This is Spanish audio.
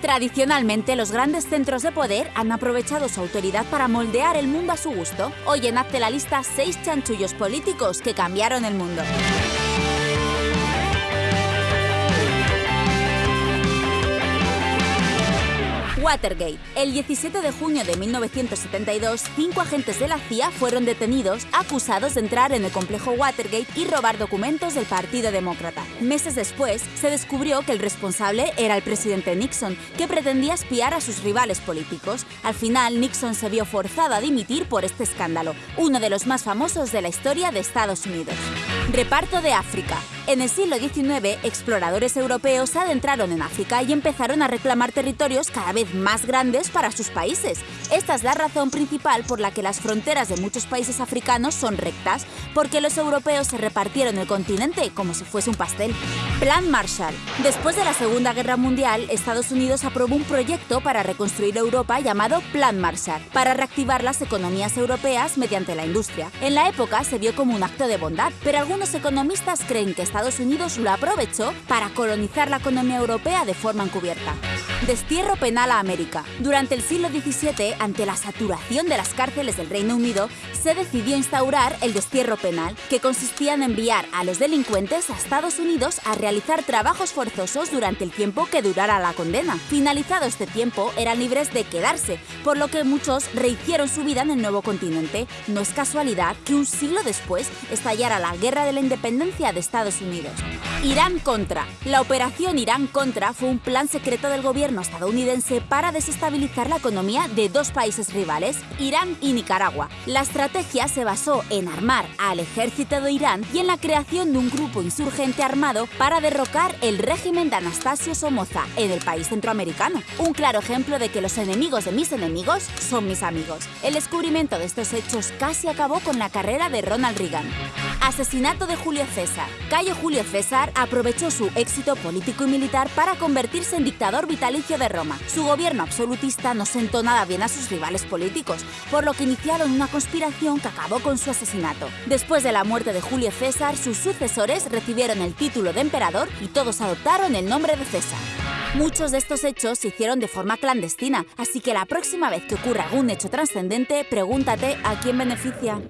Tradicionalmente, los grandes centros de poder han aprovechado su autoridad para moldear el mundo a su gusto. Hoy en Hazte la Lista, seis chanchullos políticos que cambiaron el mundo. Watergate. El 17 de junio de 1972, cinco agentes de la CIA fueron detenidos acusados de entrar en el complejo Watergate y robar documentos del Partido Demócrata. Meses después, se descubrió que el responsable era el presidente Nixon, que pretendía espiar a sus rivales políticos. Al final, Nixon se vio forzado a dimitir por este escándalo, uno de los más famosos de la historia de Estados Unidos. Reparto de África. En el siglo XIX, exploradores europeos se adentraron en África y empezaron a reclamar territorios cada vez más grandes para sus países. Esta es la razón principal por la que las fronteras de muchos países africanos son rectas, porque los europeos se repartieron el continente como si fuese un pastel. Plan Marshall. Después de la Segunda Guerra Mundial, Estados Unidos aprobó un proyecto para reconstruir Europa llamado Plan Marshall, para reactivar las economías europeas mediante la industria. En la época se vio como un acto de bondad, pero algunos economistas creen que Estados Unidos lo aprovechó para colonizar la economía europea de forma encubierta. Destierro penal a América. Durante el siglo XVII, ante la saturación de las cárceles del Reino Unido, se decidió instaurar el destierro penal, que consistía en enviar a los delincuentes a Estados Unidos a realizar trabajos forzosos durante el tiempo que durara la condena. Finalizado este tiempo, eran libres de quedarse, por lo que muchos rehicieron su vida en el nuevo continente. No es casualidad que un siglo después estallara la Guerra de la Independencia de Estados Unidos. Irán Contra. La operación Irán Contra fue un plan secreto del gobierno estadounidense para desestabilizar la economía de dos países rivales, Irán y Nicaragua. La estrategia se basó en armar al ejército de Irán y en la creación de un grupo insurgente armado para derrocar el régimen de Anastasio Somoza en el país centroamericano. Un claro ejemplo de que los enemigos de mis enemigos son mis amigos. El descubrimiento de estos hechos casi acabó con la carrera de Ronald Reagan. De Julio César. Cayo Julio César aprovechó su éxito político y militar para convertirse en dictador vitalicio de Roma. Su gobierno absolutista no sentó nada bien a sus rivales políticos, por lo que iniciaron una conspiración que acabó con su asesinato. Después de la muerte de Julio César, sus sucesores recibieron el título de emperador y todos adoptaron el nombre de César. Muchos de estos hechos se hicieron de forma clandestina, así que la próxima vez que ocurra algún hecho trascendente, pregúntate a quién beneficia.